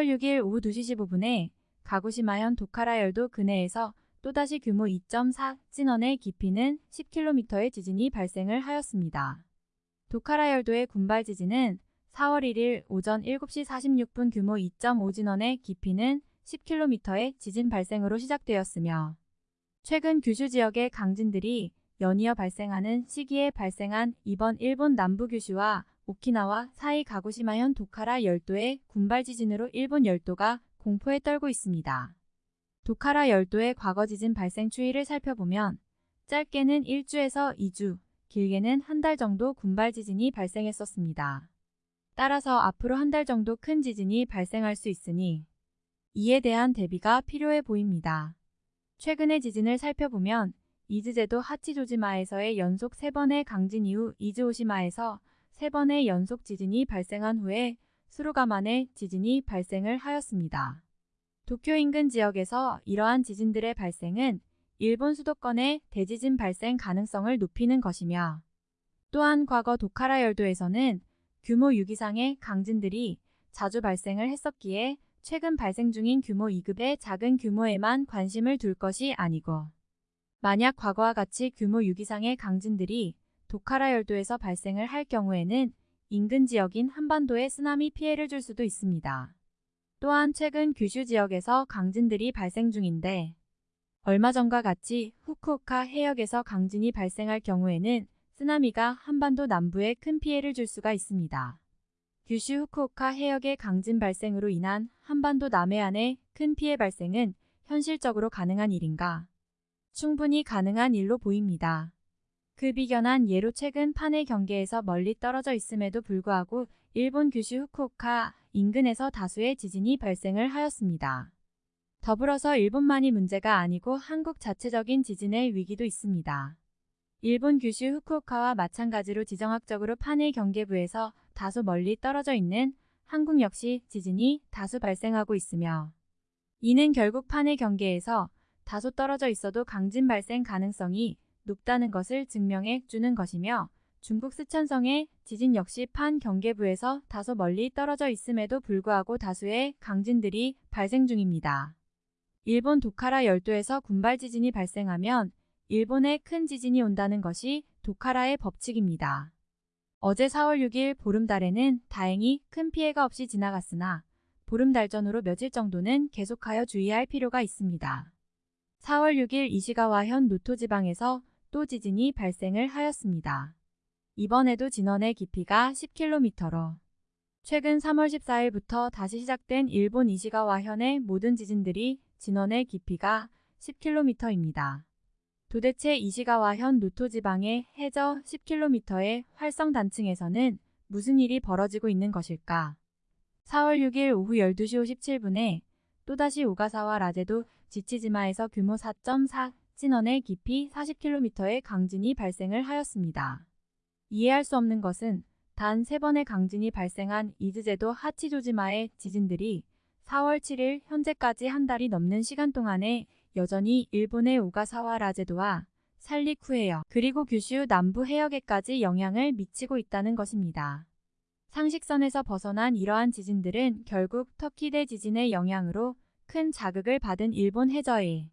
4월 6일 오후 2시 15분에 가고시마현 도카라 열도 근해에서 또다시 규모 2.4 진원의 깊이는 10km의 지진이 발생을 하였습니다. 도카라 열도의 군발 지진은 4월 1일 오전 7시 46분 규모 2.5 진원의 깊이는 10km의 지진 발생으로 시작되었으며 최근 규슈 지역의 강진들이 연이어 발생하는 시기에 발생한 이번 일본 남부 규슈와 오키나와 사이 가고시마현 도카라 열도의 군발 지진으로 일본 열도가 공포에 떨고 있습니다. 도카라 열도의 과거 지진 발생 추이를 살펴보면 짧게는 1주에서 2주, 길게는 한 달 정도 군발 지진이 발생했었습니다. 따라서 앞으로 한 달 정도 큰 지진이 발생할 수 있으니 이에 대한 대비가 필요해 보입니다. 최근의 지진을 살펴보면 이즈제도 하치조지마에서의 연속 3번의 강진 이후 이즈오시마에서 3번의 연속 지진이 발생한 후에 수루가만의 지진이 발생을 하였습니다. 도쿄 인근 지역에서 이러한 지진들의 발생은 일본 수도권의 대지진 발생 가능성을 높이는 것이며 또한 과거 도카라 열도에서는 규모 6 이상의 강진들이 자주 발생을 했었기에 최근 발생 중인 규모 2급의 작은 규모에만 관심을 둘 것이 아니고 만약 과거와 같이 규모 6 이상의 강진들이 도카라 열도에서 발생을 할 경우에는 인근 지역인 한반도에 쓰나미 피해를 줄 수도 있습니다. 또한 최근 규슈 지역에서 강진들이 발생 중인데 얼마 전과 같이 후쿠오카 해역에서 강진이 발생할 경우에는 쓰나미가 한반도 남부에 큰 피해를 줄 수가 있습니다. 규슈 후쿠오카 해역의 강진 발생으로 인한 한반도 남해안의 큰 피해 발생은 현실적으로 가능한 일인가? 충분히 가능한 일로 보입니다. 그 비견한 예로 최근 판해 경계에서 멀리 떨어져 있음에도 불구하고 일본 규슈 후쿠오카 인근에서 다수의 지진이 발생을 하였습니다. 더불어서 일본만이 문제가 아니고 한국 자체적인 지진의 위기도 있습니다. 일본 규슈 후쿠오카와 마찬가지로 지정학적으로 판해 경계부에서 다소 멀리 떨어져 있는 한국 역시 지진이 다수 발생하고 있으며 이는 결국 판해 경계에서 다소 떨어져 있어도 강진 발생 가능성이 높다는 것을 증명해 주는 것이며 중국 스촨성의 지진 역시 판 경계부에서 다소 멀리 떨어져 있음에도 불구하고 다수의 강진들이 발생 중입니다. 일본 도카라 열도에서 군발 지진이 발생하면 일본에 큰 지진이 온다는 것이 도카라의 법칙입니다. 어제 4월 6일 보름달에는 다행히 큰 피해가 없이 지나갔으나 보름달 전으로 며칠 정도는 계속하여 주의할 필요가 있습니다. 4월 6일 이시가와현 노토 지방에서 또 지진이 발생을 하였습니다. 이번에도 진원의 깊이가 10km로 최근 3월 14일부터 다시 시작된 일본 이시가와 현의 모든 지진들이 진원의 깊이가 10km입니다. 도대체 이시가와 현 노토 지방의 해저 10km의 활성 단층에서는 무슨 일이 벌어지고 있는 것일까? 4월 6일 오후 12시 57분에 또다시 오가사와 라제도 지치지마에서 규모 4.4 진원의 깊이 40km의 강진이 발생을 하였습니다. 이해할 수 없는 것은 단 3번의 강진이 발생한 이즈제도 하치조지마의 지진들이 4월 7일 현재까지 한 달이 넘는 시간 동안에 여전히 일본의 오가사와 라제도와 살리쿠해역 그리고 규슈 남부 해역에까지 영향을 미치고 있다는 것입니다. 상식선에서 벗어난 이러한 지진들은 결국 터키 대 지진의 영향으로 큰 자극을 받은 일본 해저에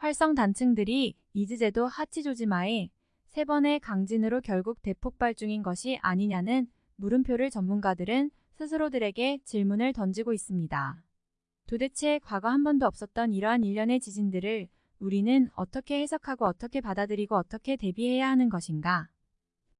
활성 단층들이 이즈제도 하치조지마에 세 번의 강진으로 결국 대폭발 중인 것이 아니냐는 물음표를 전문가들은 스스로들에게 질문을 던지고 있습니다. 도대체 과거 한 번도 없었던 이러한 일련의 지진들을 우리는 어떻게 해석하고 어떻게 받아들이고 어떻게 대비해야 하는 것인가?